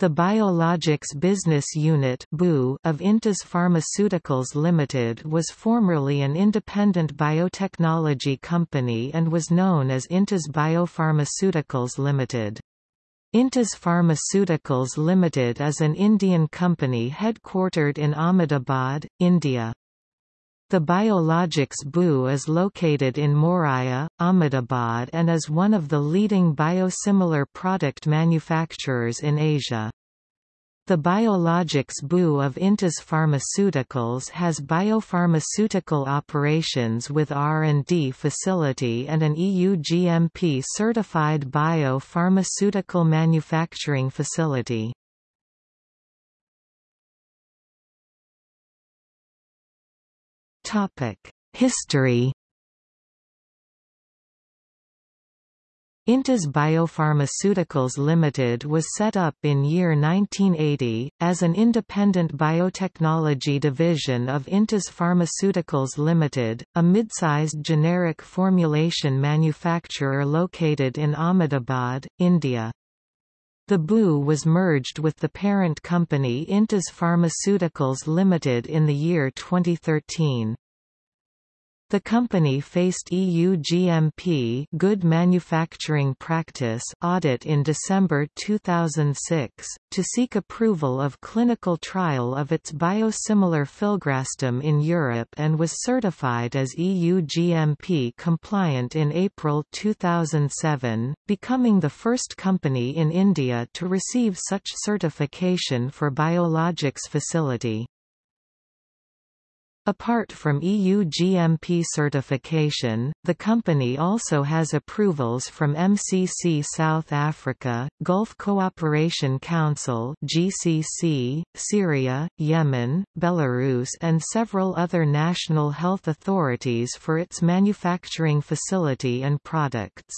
The Biologics Business Unit of Intas Pharmaceuticals Limited was formerly an independent biotechnology company and was known as Intas Biopharmaceuticals Limited. Intas Pharmaceuticals Limited is an Indian company headquartered in Ahmedabad, India. The Biologics BU is located in Moraiya, Ahmedabad and is one of the leading biosimilar product manufacturers in Asia. The Biologics BU of Intas Pharmaceuticals has biopharmaceutical operations with R&D facility and an EU GMP certified biopharmaceutical manufacturing facility. History Intas Biopharmaceuticals Limited was set up in year 1980, as an independent biotechnology division of Intas Pharmaceuticals Limited, a mid-sized generic formulation manufacturer located in Ahmedabad, India. The BU was merged with the parent company Intas Pharmaceuticals Limited in the year 2013. The company faced EU GMP Good Manufacturing Practice audit in December 2006, to seek approval of clinical trial of its biosimilar filgrastim in Europe and was certified as EU GMP compliant in April 2007, becoming the first company in India to receive such certification for biologics facility. Apart from EU GMP certification, the company also has approvals from MCC South Africa, Gulf Cooperation Council GCC, Syria, Yemen, Belarus and several other national health authorities for its manufacturing facility and products.